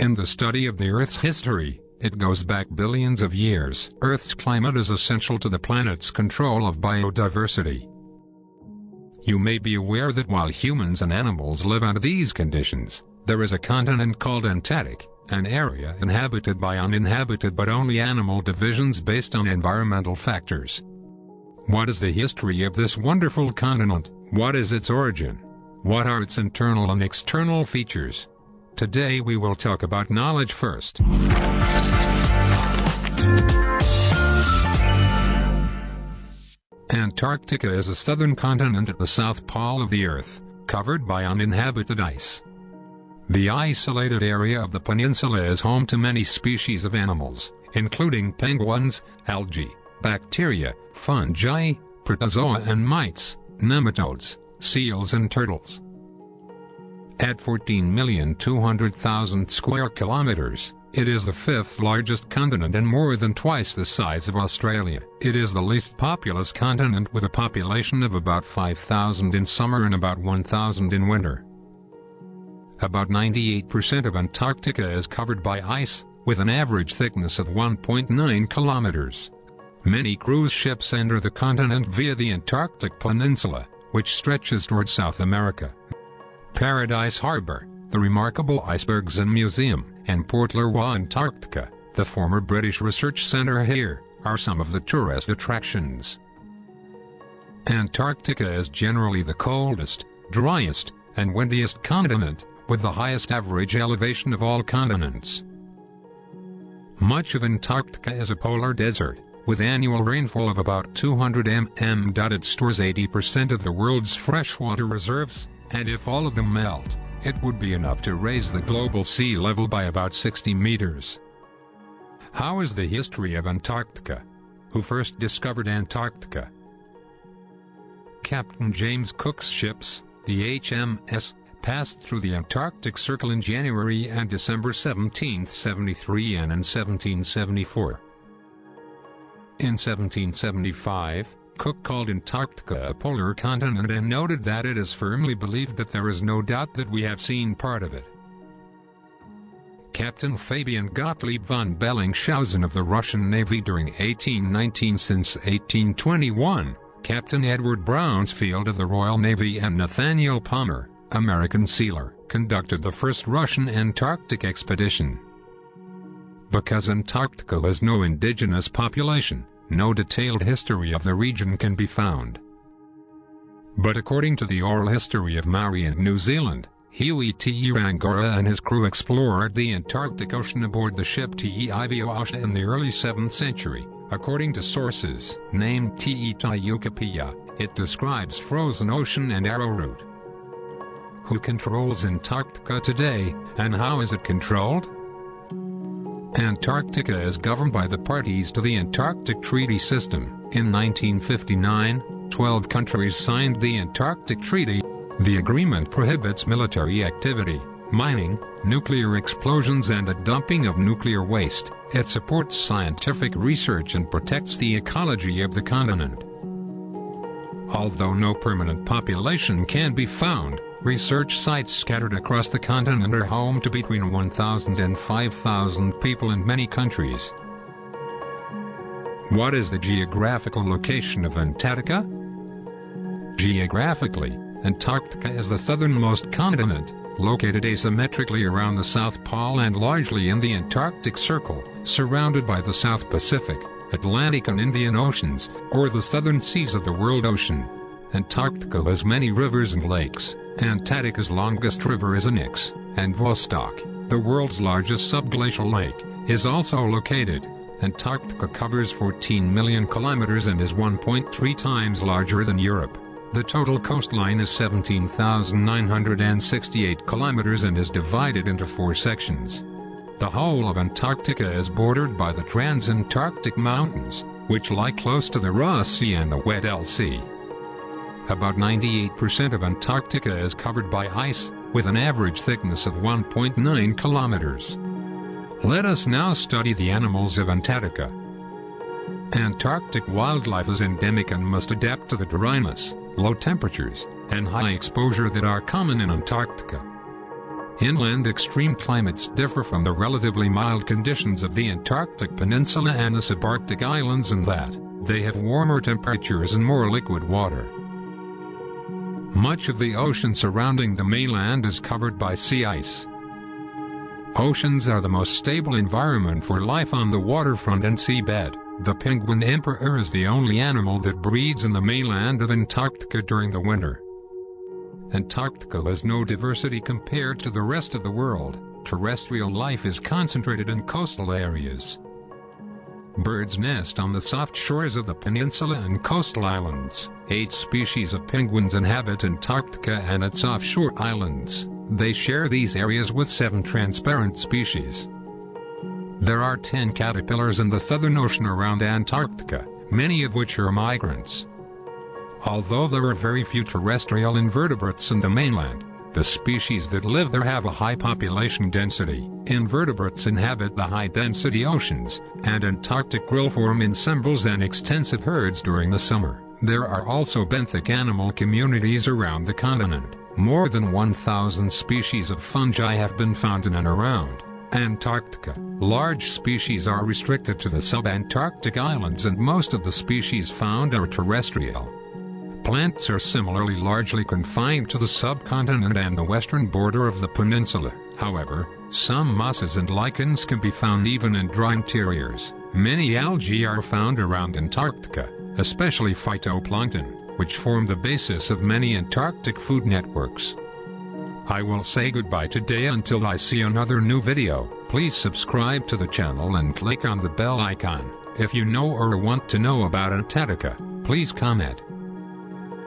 In the study of the Earth's history, it goes back billions of years. Earth's climate is essential to the planet's control of biodiversity. You may be aware that while humans and animals live under these conditions, there is a continent called Antarctic, an area inhabited by uninhabited but only animal divisions based on environmental factors. What is the history of this wonderful continent? What is its origin? What are its internal and external features? Today we will talk about knowledge first. Antarctica is a southern continent at the south pole of the Earth, covered by uninhabited ice. The isolated area of the peninsula is home to many species of animals, including penguins, algae, bacteria, fungi, protozoa and mites, nematodes, seals and turtles. At 14,200,000 square kilometers, it is the fifth largest continent and more than twice the size of Australia. It is the least populous continent with a population of about 5,000 in summer and about 1,000 in winter. About 98% of Antarctica is covered by ice, with an average thickness of 1.9 kilometers. Many cruise ships enter the continent via the Antarctic Peninsula, which stretches toward South America. Paradise Harbor, the remarkable Icebergs and Museum, and Port Lockroy Antarctica, the former British Research Centre here, are some of the tourist attractions. Antarctica is generally the coldest, driest, and windiest continent, with the highest average elevation of all continents. Much of Antarctica is a polar desert, with annual rainfall of about 200 mm. It stores 80% of the world's freshwater reserves, and if all of them melt, it would be enough to raise the global sea level by about 60 meters. How is the history of Antarctica? Who first discovered Antarctica? Captain James Cook's ships, the HMS, passed through the Antarctic Circle in January and December 1773 and in 1774. In 1775, Cook called Antarctica a polar continent and noted that it is firmly believed that there is no doubt that we have seen part of it. Captain Fabian Gottlieb von Bellingshausen of the Russian Navy during 1819 since 1821, Captain Edward Bransfield of the Royal Navy and Nathaniel Palmer, American sealer, conducted the first Russian Antarctic expedition. Because Antarctica has no indigenous population, no detailed history of the region can be found. But according to the oral history of Maori and New Zealand, Hui Te Rangiora and his crew explored the Antarctic Ocean aboard the ship Te Ivioasha in the early 7th century. According to sources, named Te Taiukapia, it describes frozen ocean and arrowroot. Who controls Antarctica today, and how is it controlled? Antarctica is governed by the parties to the Antarctic Treaty System. In 1959, 12 countries signed the Antarctic Treaty. The agreement prohibits military activity, mining, nuclear explosions and the dumping of nuclear waste. It supports scientific research and protects the ecology of the continent. Although no permanent population can be found, Research sites scattered across the continent are home to between 1,000 and 5,000 people in many countries. What is the geographical location of Antarctica? Geographically, Antarctica is the southernmost continent, located asymmetrically around the South Pole and largely in the Antarctic Circle, surrounded by the South Pacific, Atlantic and Indian Oceans, or the southern seas of the world ocean. Antarctica has many rivers and lakes. Antarctica's longest river is Onyx, and Vostok, the world's largest subglacial lake, is also located. Antarctica covers 14 million kilometers and is 1.3 times larger than Europe. The total coastline is 17,968 kilometers and is divided into four sections. The whole of Antarctica is bordered by the Transantarctic Mountains, which lie close to the Ross Sea and the Weddell Sea. About 98% of Antarctica is covered by ice, with an average thickness of 1.9 kilometers. Let us now study the animals of Antarctica. Antarctic wildlife is endemic and must adapt to the dryness, low temperatures, and high exposure that are common in Antarctica. Inland extreme climates differ from the relatively mild conditions of the Antarctic Peninsula and the subarctic islands in that they have warmer temperatures and more liquid water. Much of the ocean surrounding the mainland is covered by sea ice. Oceans are the most stable environment for life on the waterfront and seabed. The penguin emperor is the only animal that breeds in the mainland of Antarctica during the winter. Antarctica has no diversity compared to the rest of the world. Terrestrial life is concentrated in coastal areas. Birds nest on the soft shores of the peninsula and coastal islands. Eight species of penguins inhabit Antarctica and its offshore islands. They share these areas with seven transparent species. There are ten caterpillars in the Southern Ocean around Antarctica, many of which are migrants. Although there are very few terrestrial invertebrates in the mainland, the species that live there have a high population density. Invertebrates inhabit the high-density oceans, and Antarctic krill form ensembles and extensive herds during the summer. There are also benthic animal communities around the continent. More than 1,000 species of fungi have been found in and around Antarctica. Large species are restricted to the subantarctic islands and most of the species found are terrestrial. Plants are similarly largely confined to the subcontinent and the western border of the peninsula. However, some mosses and lichens can be found even in dry interiors. Many algae are found around Antarctica, especially phytoplankton, which form the basis of many Antarctic food networks. I will say goodbye today until I see another new video. Please subscribe to the channel and click on the bell icon. If you know or want to know about Antarctica, please comment.